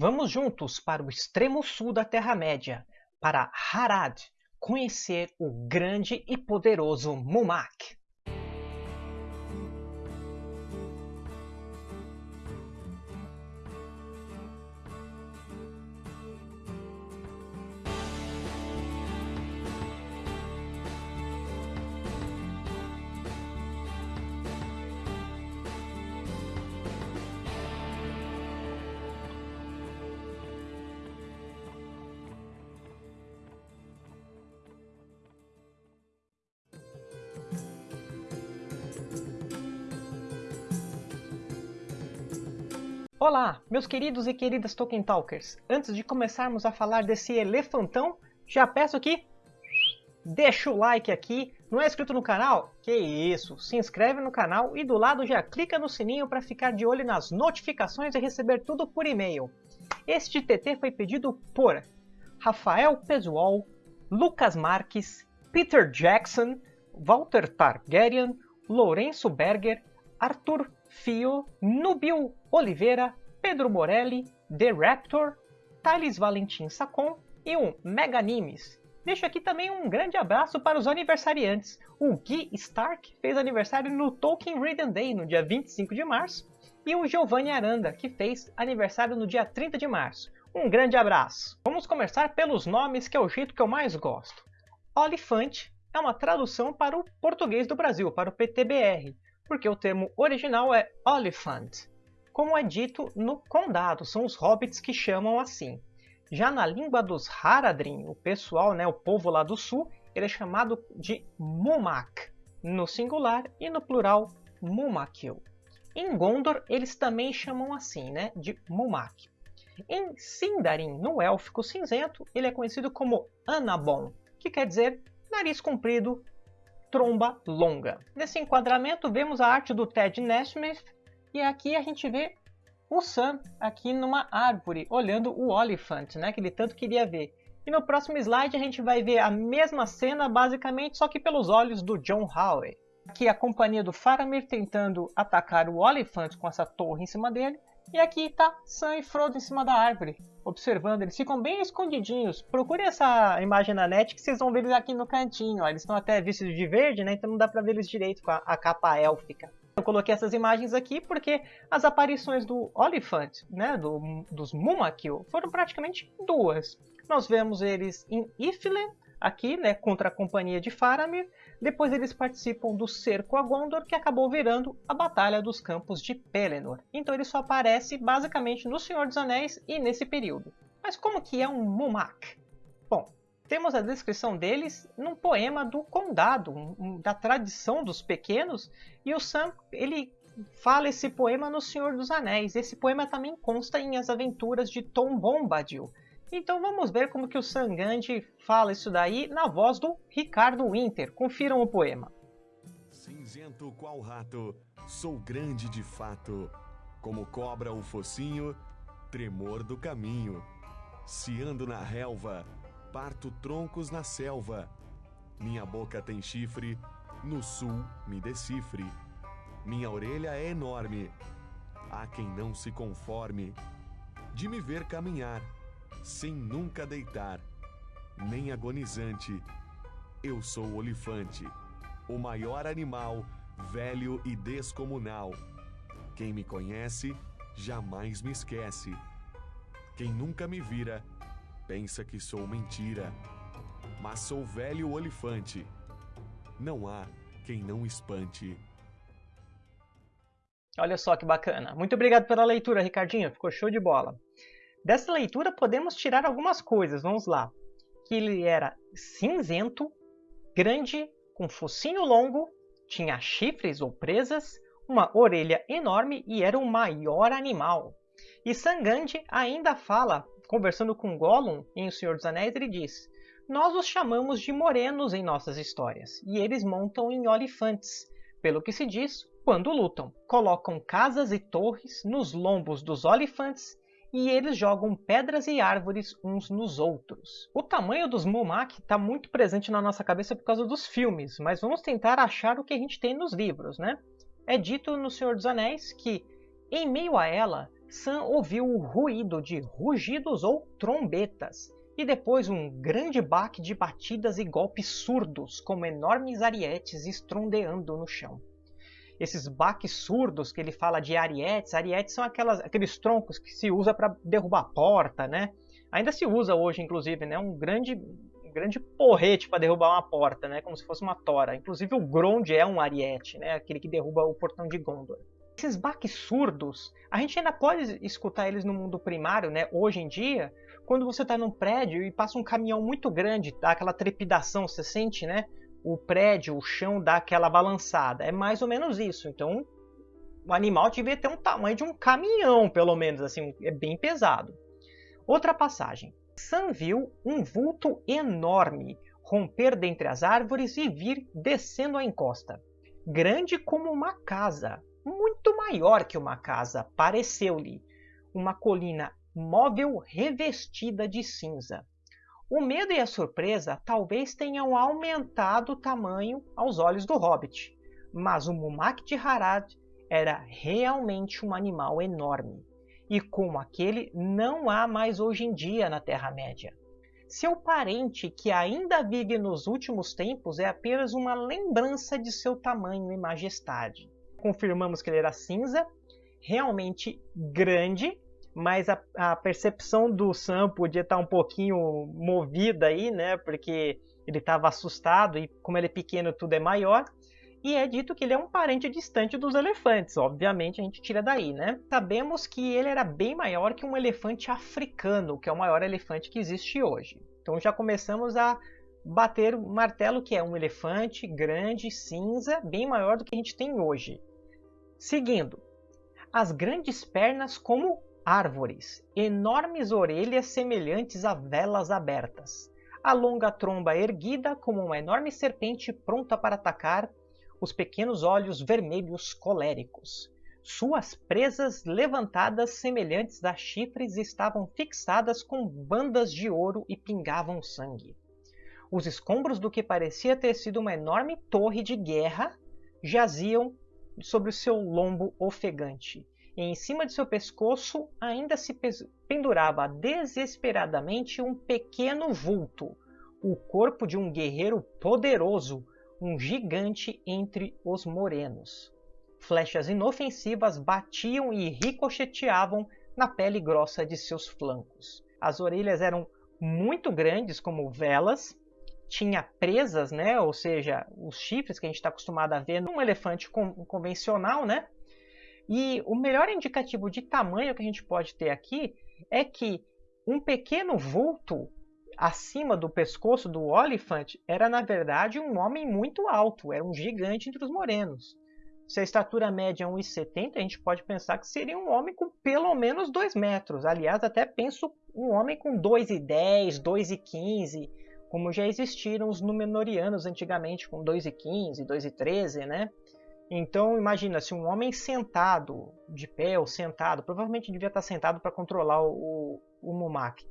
Vamos juntos para o extremo sul da Terra-média, para Harad, conhecer o grande e poderoso Mumak. Olá, meus queridos e queridas Tolkien Talkers! Antes de começarmos a falar desse elefantão, já peço que deixa o like aqui. Não é inscrito no canal? Que isso! Se inscreve no canal e do lado já clica no sininho para ficar de olho nas notificações e receber tudo por e-mail. Este TT foi pedido por Rafael Pesual, Lucas Marques, Peter Jackson, Walter Targaryen, Lourenço Berger, Arthur Fio, Nubil Oliveira, Pedro Morelli, The Raptor, Thales Valentim Sacon e um Mega Nimes. Deixo aqui também um grande abraço para os aniversariantes. O Gui Stark fez aniversário no Tolkien Reading Day, no dia 25 de março, e o Giovanni Aranda, que fez aniversário no dia 30 de março. Um grande abraço! Vamos começar pelos nomes, que é o jeito que eu mais gosto. Olifante é uma tradução para o português do Brasil, para o PTBR, porque o termo original é Oliphant, como é dito no Condado, são os hobbits que chamam assim. Já na língua dos Haradrim, o pessoal, né, o povo lá do sul, ele é chamado de Mumak, no singular e no plural Mumakil. Em Gondor, eles também chamam assim, né, de Mumak. Em Sindarin, no élfico cinzento, ele é conhecido como Anabon, que quer dizer nariz comprido, tromba longa. Nesse enquadramento vemos a arte do Ted Nesmith e aqui a gente vê o Sam aqui numa árvore olhando o Oliphant, né, que ele tanto queria ver. E no próximo slide a gente vai ver a mesma cena basicamente só que pelos olhos do John Howe. Aqui a companhia do Faramir tentando atacar o Oliphant com essa torre em cima dele. E aqui está Sam e Frodo em cima da árvore, observando. Eles ficam bem escondidinhos. Procure essa imagem na net que vocês vão ver eles aqui no cantinho. Ó. Eles estão até vestidos de verde, né? Então não dá para ver eles direito com a, a capa élfica. Eu coloquei essas imagens aqui porque as aparições do Oliphant, né, do, dos Mumakil, foram praticamente duas. Nós vemos eles em Iflen, aqui, né, contra a companhia de Faramir. Depois eles participam do cerco a Gondor, que acabou virando a Batalha dos Campos de Pelennor. Então ele só aparece basicamente no Senhor dos Anéis e nesse período. Mas como que é um Mumak? Bom, temos a descrição deles num poema do Condado, um, da tradição dos pequenos, e o Sam ele fala esse poema no Senhor dos Anéis. Esse poema também consta em As Aventuras de Tom Bombadil. Então vamos ver como que o Sangandi fala isso daí na voz do Ricardo Winter. Confiram o poema. Cinzento qual rato, sou grande de fato, como cobra o focinho, tremor do caminho. Se ando na relva, parto troncos na selva. Minha boca tem chifre, no sul me decifre. Minha orelha é enorme, há quem não se conforme de me ver caminhar sem nunca deitar, nem agonizante. Eu sou o olifante, o maior animal, velho e descomunal. Quem me conhece jamais me esquece. Quem nunca me vira pensa que sou mentira. Mas sou velho olifante. Não há quem não espante. Olha só que bacana. Muito obrigado pela leitura, Ricardinho. Ficou show de bola. Dessa leitura podemos tirar algumas coisas, vamos lá. Que ele era cinzento, grande, com focinho longo, tinha chifres ou presas, uma orelha enorme e era o maior animal. E Sangandi ainda fala, conversando com Gollum em O Senhor dos Anéis, ele diz Nós os chamamos de morenos em nossas histórias, e eles montam em olifantes, pelo que se diz, quando lutam. Colocam casas e torres nos lombos dos olifantes e eles jogam pedras e árvores uns nos outros. O tamanho dos Mumak está muito presente na nossa cabeça por causa dos filmes, mas vamos tentar achar o que a gente tem nos livros, né? É dito no Senhor dos Anéis que, em meio a ela, Sam ouviu o ruído de rugidos ou trombetas, e depois um grande baque de batidas e golpes surdos, como enormes arietes estrondeando no chão. Esses baques surdos que ele fala de arietes, arietes são aquelas, aqueles troncos que se usa para derrubar a porta, né? Ainda se usa hoje, inclusive, né? Um grande, um grande porrete para derrubar uma porta, né? Como se fosse uma tora. Inclusive o Grond é um ariete, né? Aquele que derruba o portão de Gondor. Esses baques surdos, a gente ainda pode escutar eles no mundo primário, né? Hoje em dia, quando você está num prédio e passa um caminhão muito grande, dá aquela trepidação, você sente, né? O prédio, o chão dá aquela balançada. É mais ou menos isso. Então, o animal devia ter um tamanho de um caminhão, pelo menos, assim, é bem pesado. Outra passagem. Sam viu um vulto enorme romper dentre as árvores e vir descendo a encosta. Grande como uma casa, muito maior que uma casa, pareceu-lhe. Uma colina móvel revestida de cinza. O medo e a surpresa talvez tenham aumentado o tamanho aos olhos do hobbit, mas o Mumak de Harad era realmente um animal enorme, e como aquele não há mais hoje em dia na Terra-média. Seu parente, que ainda vive nos últimos tempos, é apenas uma lembrança de seu tamanho e majestade. Confirmamos que ele era cinza, realmente grande, mas a, a, percepção do Sam podia estar um pouquinho movida aí, né? Porque ele estava assustado e como ele é pequeno tudo é maior. E é dito que ele é um parente distante dos elefantes, obviamente a gente tira daí, né? Sabemos que ele era bem maior que um elefante africano, que é o maior elefante que existe hoje. Então já começamos a bater o martelo que é um elefante grande, cinza, bem maior do que a gente tem hoje. Seguindo, as grandes pernas como árvores, enormes orelhas semelhantes a velas abertas, a longa tromba erguida como uma enorme serpente pronta para atacar, os pequenos olhos vermelhos coléricos. Suas presas levantadas semelhantes a chifres estavam fixadas com bandas de ouro e pingavam sangue. Os escombros do que parecia ter sido uma enorme torre de guerra jaziam sobre o seu lombo ofegante, e em cima de seu pescoço ainda se pendurava desesperadamente um pequeno vulto, o corpo de um guerreiro poderoso, um gigante entre os morenos. Flechas inofensivas batiam e ricocheteavam na pele grossa de seus flancos. As orelhas eram muito grandes, como velas, tinha presas, né? ou seja, os chifres que a gente está acostumado a ver num elefante convencional, né? E o melhor indicativo de tamanho que a gente pode ter aqui é que um pequeno vulto acima do pescoço do Oliphant era, na verdade, um homem muito alto, era um gigante entre os morenos. Se a estatura média é 1,70, a gente pode pensar que seria um homem com pelo menos 2 metros. Aliás, até penso um homem com 2,10, 2,15, como já existiram os Númenóreanos antigamente com 2,15, 2,13, né? Então imagina se um homem sentado, de pé ou sentado, provavelmente devia estar sentado para controlar o, o Mumak,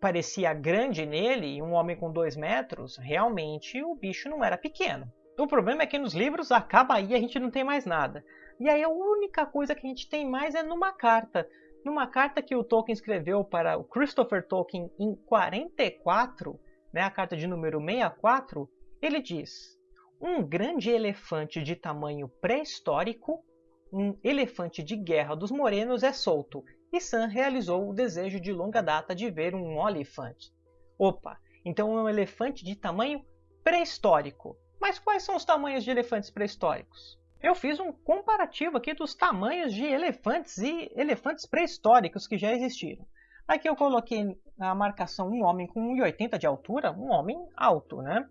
parecia grande nele, e um homem com dois metros, realmente o bicho não era pequeno. O problema é que nos livros acaba aí a gente não tem mais nada. E aí a única coisa que a gente tem mais é numa carta. Numa carta que o Tolkien escreveu para o Christopher Tolkien em 44, né, a carta de número 64, ele diz: um grande elefante de tamanho pré-histórico, um elefante de guerra dos morenos é solto, e Sam realizou o desejo de longa data de ver um olifante. Opa, então é um elefante de tamanho pré-histórico. Mas quais são os tamanhos de elefantes pré-históricos? Eu fiz um comparativo aqui dos tamanhos de elefantes e elefantes pré-históricos que já existiram. Aqui eu coloquei na marcação um homem com 1,80 de altura, um homem alto, né?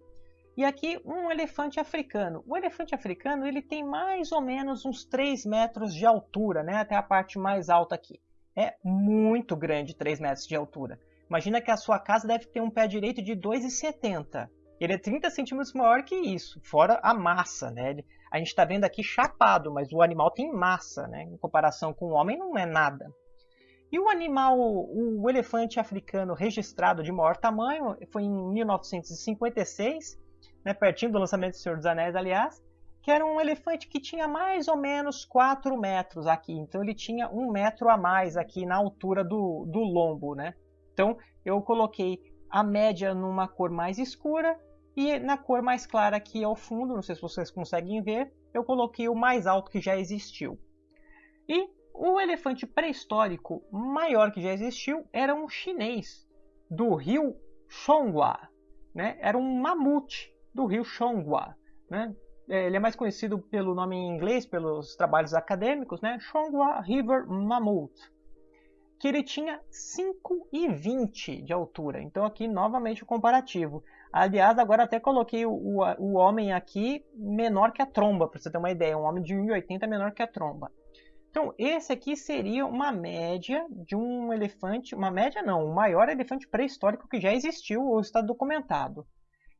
E aqui um elefante africano. O elefante africano ele tem mais ou menos uns 3 metros de altura, né? até a parte mais alta aqui. É muito grande 3 metros de altura. Imagina que a sua casa deve ter um pé direito de 2,70. Ele é 30 centímetros maior que isso, fora a massa. Né? A gente está vendo aqui chapado, mas o animal tem massa. Né? Em comparação com o homem, não é nada. E o animal, o elefante africano registrado de maior tamanho, foi em 1956 né, pertinho do lançamento do Senhor dos Anéis, aliás, que era um elefante que tinha mais ou menos 4 metros aqui. Então ele tinha um metro a mais aqui na altura do, do lombo, né? Então eu coloquei a média numa cor mais escura e na cor mais clara aqui ao fundo, não sei se vocês conseguem ver, eu coloquei o mais alto que já existiu. E o elefante pré-histórico maior que já existiu era um chinês do rio Chonghua, né? Era um mamute do rio Chonghua, né? É, ele é mais conhecido pelo nome em inglês, pelos trabalhos acadêmicos, né? River Mammoth, que ele tinha 5,20 de altura. Então aqui novamente o comparativo. Aliás, agora até coloquei o, o, o homem aqui menor que a tromba, para você ter uma ideia. Um homem de 1,80 menor que a tromba. Então, esse aqui seria uma média de um elefante, uma média não, o maior elefante pré-histórico que já existiu ou está documentado.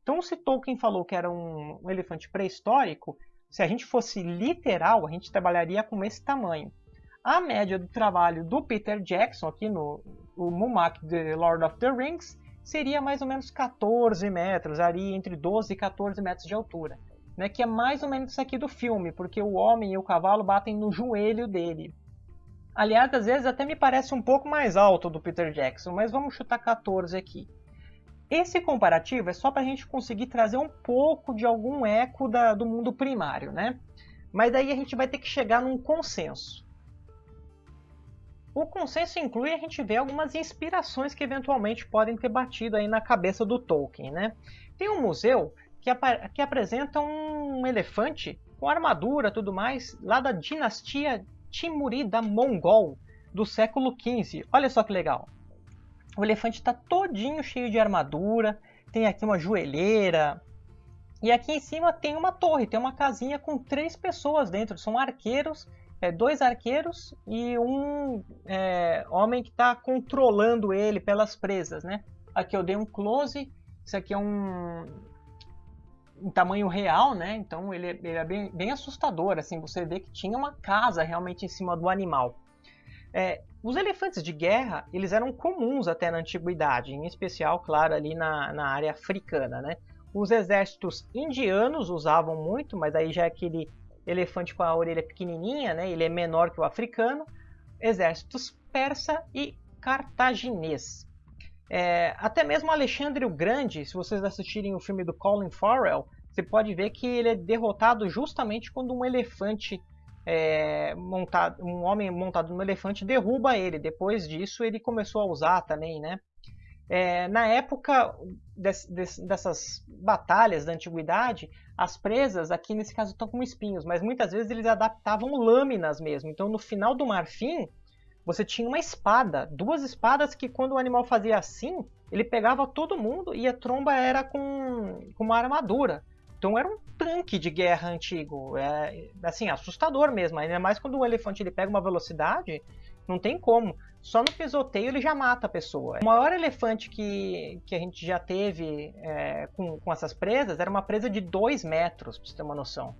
Então, se Tolkien falou que era um, um elefante pré-histórico, se a gente fosse literal, a gente trabalharia com esse tamanho. A média do trabalho do Peter Jackson, aqui no Mumak The Lord of the Rings, seria mais ou menos 14 metros, ali entre 12 e 14 metros de altura. Né, que é mais ou menos isso aqui do filme, porque o homem e o cavalo batem no joelho dele. Aliás, às vezes até me parece um pouco mais alto do Peter Jackson, mas vamos chutar 14 aqui. Esse comparativo é só para a gente conseguir trazer um pouco de algum eco da, do mundo primário, né? Mas daí a gente vai ter que chegar num consenso. O consenso inclui a gente ver algumas inspirações que eventualmente podem ter batido aí na cabeça do Tolkien, né? Tem um museu que, ap que apresenta um elefante com armadura tudo mais, lá da dinastia Timurida Mongol do século XV. Olha só que legal. O elefante está todinho cheio de armadura, tem aqui uma joelheira, e aqui em cima tem uma torre, tem uma casinha com três pessoas dentro, são arqueiros é, dois arqueiros e um é, homem que está controlando ele pelas presas, né? Aqui eu dei um close, isso aqui é um, um tamanho real, né? Então ele, ele é bem, bem, assustador, assim, você vê que tinha uma casa realmente em cima do animal. É, os elefantes de guerra, eles eram comuns até na antiguidade, em especial, claro, ali na, na área africana, né? Os exércitos indianos usavam muito, mas aí já é aquele elefante com a orelha pequenininha, né? ele é menor que o africano, exércitos persa e cartaginês. É, até mesmo Alexandre o Grande, se vocês assistirem o filme do Colin Farrell, você pode ver que ele é derrotado justamente quando um elefante é, montado, um homem montado num elefante derruba ele. Depois disso, ele começou a usar também, né? É, na época des, des, dessas batalhas da antiguidade, as presas, aqui nesse caso, estão com espinhos, mas muitas vezes eles adaptavam lâminas mesmo. Então, no final do marfim, você tinha uma espada, duas espadas que quando o animal fazia assim, ele pegava todo mundo e a tromba era com, com uma armadura. Então era um tanque de guerra antigo, é assim assustador mesmo. Ainda mais quando o elefante ele pega uma velocidade, não tem como. Só no pisoteio ele já mata a pessoa. O maior elefante que, que a gente já teve é, com, com essas presas era uma presa de 2 metros, pra você ter uma noção.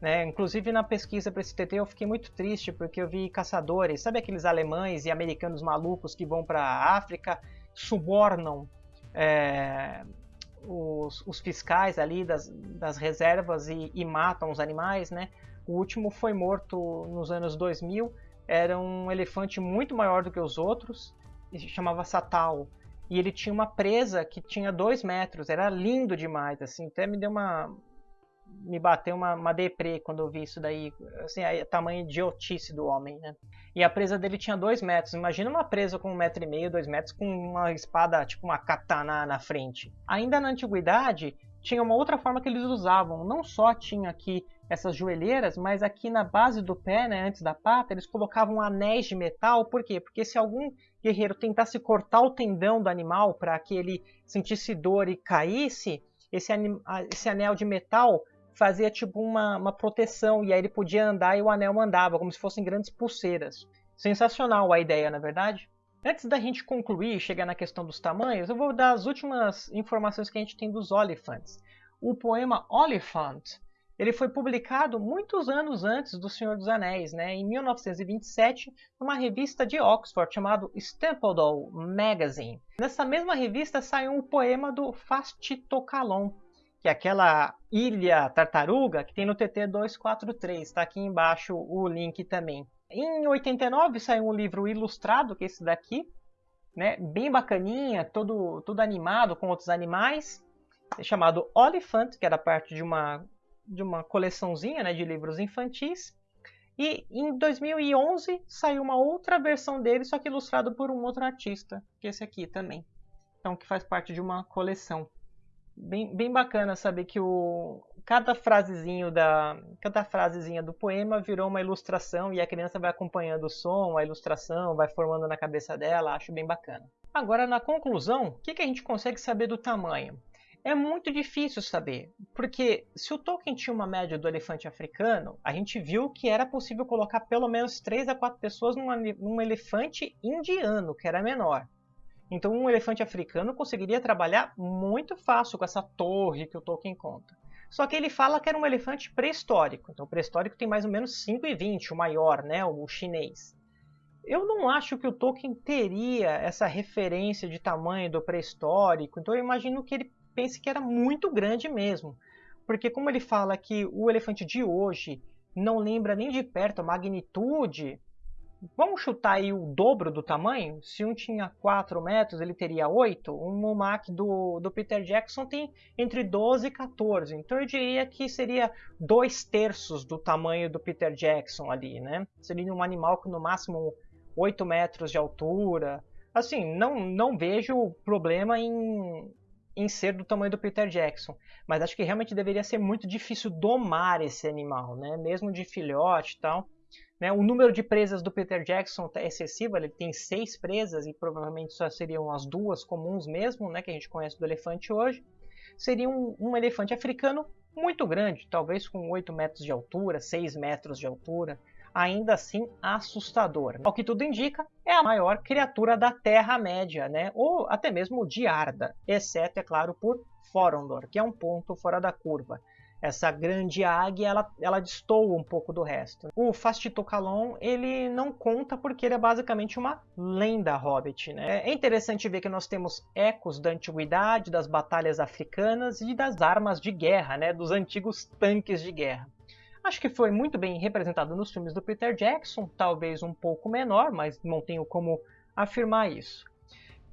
Né? Inclusive na pesquisa para esse TT eu fiquei muito triste porque eu vi caçadores, sabe aqueles alemães e americanos malucos que vão para a África, subornam é, os, os, fiscais ali das, das reservas e, e, matam os animais, né? O último foi morto nos anos 2000 era um elefante muito maior do que os outros, se chamava Satal. E ele tinha uma presa que tinha dois metros, era lindo demais, assim, até me deu uma... me bateu uma, uma deprê quando eu vi isso daí, assim, a tamanho idiotice do homem, né? E a presa dele tinha dois metros, imagina uma presa com um metro e meio, dois metros, com uma espada, tipo uma katana na frente. Ainda na antiguidade, tinha uma outra forma que eles usavam, não só tinha aqui essas joelheiras, mas aqui na base do pé, né, antes da pata, eles colocavam anéis de metal. Por quê? Porque se algum guerreiro tentasse cortar o tendão do animal para que ele sentisse dor e caísse, esse, esse anel de metal fazia tipo uma, uma proteção e aí ele podia andar e o anel mandava, como se fossem grandes pulseiras. Sensacional a ideia, na é verdade? Antes da gente concluir e chegar na questão dos tamanhos, eu vou dar as últimas informações que a gente tem dos olifantes. O poema Oliphant ele foi publicado muitos anos antes do Senhor dos Anéis, né, em 1927, numa revista de Oxford chamada Stapledon Magazine. Nessa mesma revista saiu um poema do Fastitocalon, que é aquela ilha tartaruga que tem no TT 243. Está aqui embaixo o link também. Em 89 saiu um livro ilustrado, que é esse daqui, né? bem bacaninha, todo, todo animado com outros animais, chamado Oliphant, que era parte de uma, de uma coleçãozinha né, de livros infantis. E em 2011 saiu uma outra versão dele, só que ilustrado por um outro artista, que é esse aqui também. Então, que faz parte de uma coleção. Bem, bem bacana saber que o, cada frasezinho da cada frasezinha do poema virou uma ilustração e a criança vai acompanhando o som, a ilustração, vai formando na cabeça dela, acho bem bacana. Agora, na conclusão, o que, que a gente consegue saber do tamanho? É muito difícil saber, porque se o Tolkien tinha uma média do elefante africano, a gente viu que era possível colocar pelo menos 3 a 4 pessoas numa, num elefante indiano, que era menor. Então um elefante africano conseguiria trabalhar muito fácil com essa torre que o Tolkien conta. Só que ele fala que era um elefante pré-histórico. Então, o pré-histórico tem mais ou menos 5,20, o maior, né, o chinês. Eu não acho que o Tolkien teria essa referência de tamanho do pré-histórico, então eu imagino que ele pense que era muito grande mesmo. Porque como ele fala que o elefante de hoje não lembra nem de perto a magnitude Vamos chutar aí o dobro do tamanho? Se um tinha 4 metros, ele teria 8. O Momac do, do Peter Jackson tem entre 12 e 14. Então eu diria que seria 2 terços do tamanho do Peter Jackson ali, né? Seria um animal com no máximo 8 metros de altura. Assim, não, não vejo problema em, em ser do tamanho do Peter Jackson. Mas acho que realmente deveria ser muito difícil domar esse animal, né? Mesmo de filhote e tal. Né? O número de presas do Peter Jackson é excessivo, ele tem seis presas e provavelmente só seriam as duas comuns mesmo, né, que a gente conhece do elefante hoje. Seria um, um elefante africano muito grande, talvez com 8 metros de altura, 6 metros de altura, ainda assim assustador. Ao que tudo indica, é a maior criatura da Terra-média, né? ou até mesmo de Arda, exceto, é claro, por Forondor, que é um ponto fora da curva essa grande águia, ela, ela destoa um pouco do resto. O Fastitocalon, ele não conta porque ele é basicamente uma lenda hobbit, né? É interessante ver que nós temos ecos da antiguidade, das batalhas africanas e das armas de guerra, né? Dos antigos tanques de guerra. Acho que foi muito bem representado nos filmes do Peter Jackson, talvez um pouco menor, mas não tenho como afirmar isso.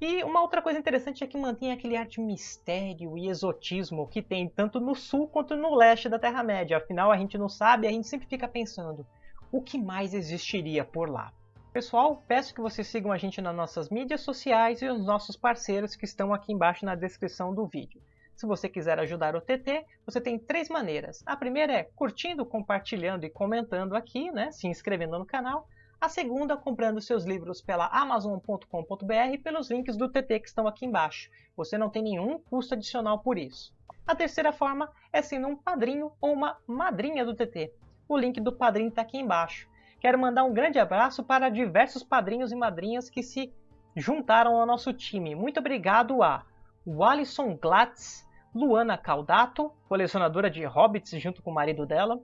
E uma outra coisa interessante é que mantém aquele ar de mistério e exotismo que tem tanto no sul quanto no leste da Terra-média. Afinal, a gente não sabe, a gente sempre fica pensando o que mais existiria por lá. Pessoal, peço que vocês sigam a gente nas nossas mídias sociais e os nossos parceiros que estão aqui embaixo na descrição do vídeo. Se você quiser ajudar o TT, você tem três maneiras. A primeira é curtindo, compartilhando e comentando aqui, né, se inscrevendo no canal. A segunda, comprando seus livros pela Amazon.com.br pelos links do TT que estão aqui embaixo. Você não tem nenhum custo adicional por isso. A terceira forma é sendo um padrinho ou uma madrinha do TT. O link do padrinho está aqui embaixo. Quero mandar um grande abraço para diversos padrinhos e madrinhas que se juntaram ao nosso time. Muito obrigado a Wallison Glatz, Luana Caldato, colecionadora de hobbits junto com o marido dela,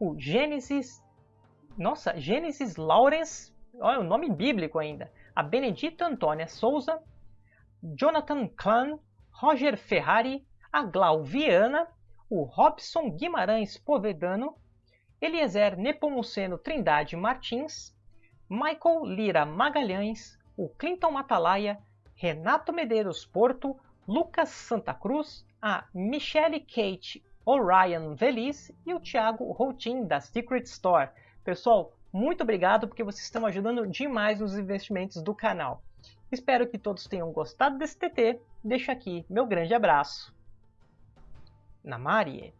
o Gênesis nossa, Gênesis Lawrence, olha o nome bíblico ainda. A Benedita Antônia Souza, Jonathan Klan, Roger Ferrari, a Glauviana, o Robson Guimarães Povedano, Eliezer Nepomuceno Trindade Martins, Michael Lira Magalhães, o Clinton Matalaia, Renato Medeiros Porto, Lucas Santa Cruz, a Michelle Kate Orion Veliz e o Thiago Routin da Secret Store. Pessoal, muito obrigado porque vocês estão ajudando demais nos investimentos do canal. Espero que todos tenham gostado desse TT. Deixo aqui meu grande abraço. Namarie.